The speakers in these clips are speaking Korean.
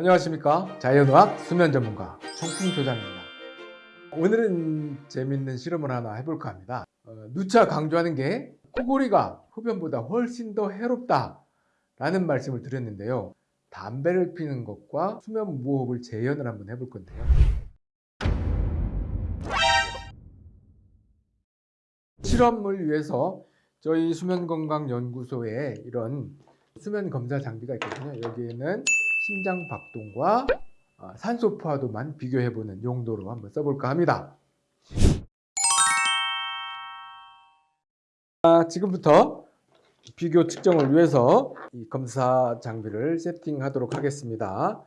안녕하십니까? 자연의학 수면 전문가 청풍조장입니다. 오늘은 재밌는 실험을 하나 해볼까 합니다. 어, 누차 강조하는 게 코골이가 흡연보다 훨씬 더 해롭다 라는 말씀을 드렸는데요. 담배를 피는 것과 수면 무호흡을 재현을 한번 해볼 건데요. 실험을 위해서 저희 수면건강연구소에 이런 수면 검사 장비가 있거든요. 여기에는 심장 박동과 어, 산소 포화도만 비교해보는 용도로 한번 써볼까 합니다. 아, 지금부터 비교 측정을 위해서 이 검사 장비를 세팅하도록 하겠습니다.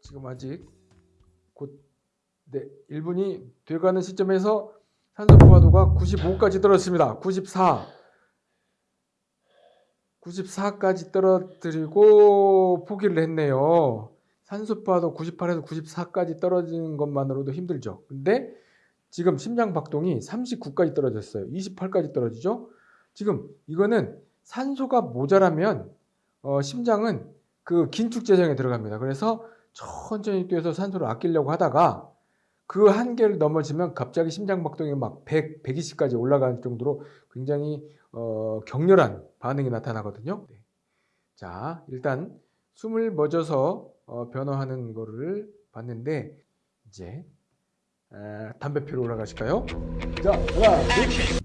지금 아직 곧 네, 1분이 돼가는 시점에서 산소 포화도가 95까지 떨어졌습니다. 94 94까지 떨어뜨리고 포기를 했네요. 산소 포화도 98에서 94까지 떨어지는 것만으로도 힘들죠. 근데 지금 심장 박동이 39까지 떨어졌어요. 28까지 떨어지죠. 지금 이거는 산소가 모자라면 어, 심장은 그 긴축 재정에 들어갑니다. 그래서 천천히 뛰어서 산소를 아끼려고 하다가 그 한계를 넘어지면 갑자기 심장 박동이 막 100, 120까지 올라가는 정도로 굉장히 어, 격렬한 반응이 나타나거든요. 네. 자, 일단 숨을 멎어서 어, 변화하는 거를 봤는데 이제 에, 담배 피러 올라가실까요? 자, 하나, 둘.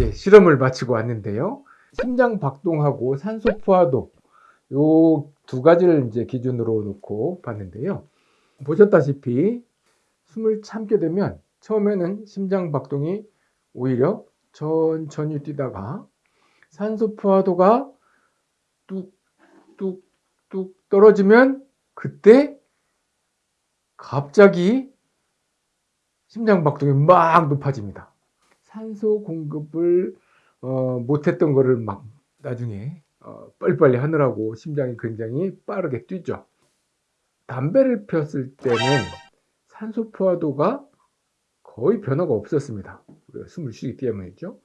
이제 실험을 마치고 왔는데요. 심장 박동하고 산소 포화도 요 두 가지를 이제 기준으로 놓고 봤는데요. 보셨다시피 숨을 참게 되면 처음에는 심장 박동이 오히려 천천히 뛰다가 산소 포화도가 뚝뚝뚝 떨어지면 그때 갑자기 심장 박동이 막 높아집니다. 산소 공급을 어, 못했던 거를 막 나중에 어, 빨리빨리 하느라고 심장이 굉장히 빠르게 뛰죠. 담배를 폈을 때는 산소 포화도가 거의 변화가 없었습니다. 우리가 숨을 쉬기 때문이죠.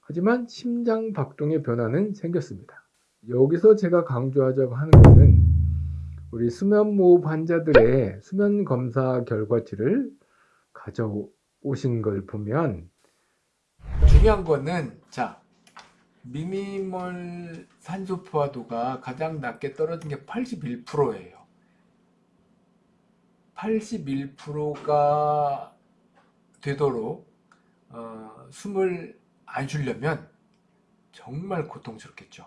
하지만 심장 박동의 변화는 생겼습니다. 여기서 제가 강조하자고 하는 것은 우리 수면무호흡 환자들의 수면 검사 결과치를 가져오신 걸 보면 중요한 거는 자 미니멀 산소 포화도가 가장 낮게 떨어진 게 81%예요. 81%가 되도록 어, 숨을 안 쉬려면 정말 고통스럽겠죠.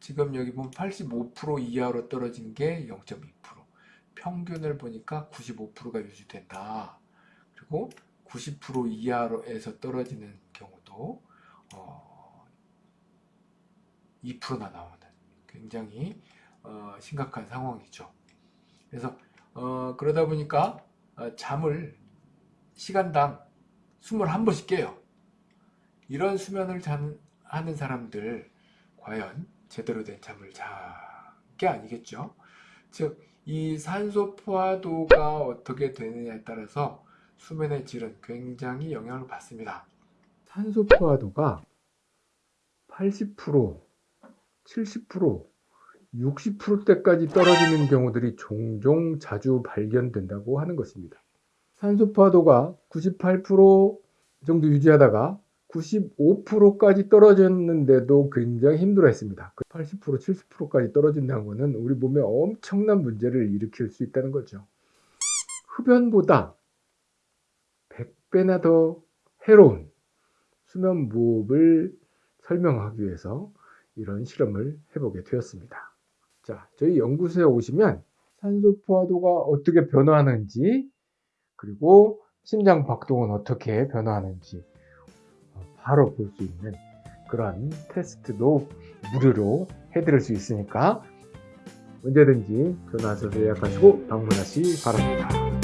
지금 여기 보면 85% 이하로 떨어진 게 0.2% 평균을 보니까 95%가 유지된다. 그리고 90% 이하로에서 떨어지는 경우도 어, 2%나 나오는 굉장히 어, 심각한 상황이죠. 그래서 어, 그러다 보니까 어, 잠을 시간당 21번씩 깨요. 이런 수면을 잔, 하는 사람들 과연 제대로 된 잠을 자게 아니겠죠. 즉, 이 산소 포화도가 어떻게 되느냐에 따라서 수면의 질은 굉장히 영향을 받습니다. 산소 포화도가 80% 70%, 60%대까지 떨어지는 경우들이 종종 자주 발견된다고 하는 것입니다. 산소 포화도가 98% 정도 유지하다가 95%까지 떨어졌는데도 굉장히 힘들어 했습니다. 80%, 70%까지 떨어진다는 것은 우리 몸에 엄청난 문제를 일으킬 수 있다는 거죠. 흡연보다 100배나 더 해로운 수면 무호흡을 설명하기 위해서 이런 실험을 해보게 되었습니다. 자, 저희 연구소에 오시면 산소 포화도가 어떻게 변화하는지 그리고 심장 박동은 어떻게 변화하는지 어, 바로 볼 수 있는 그런 테스트도 무료로 해드릴 수 있으니까 언제든지 전화하셔서 예약하시고 방문하시 바랍니다.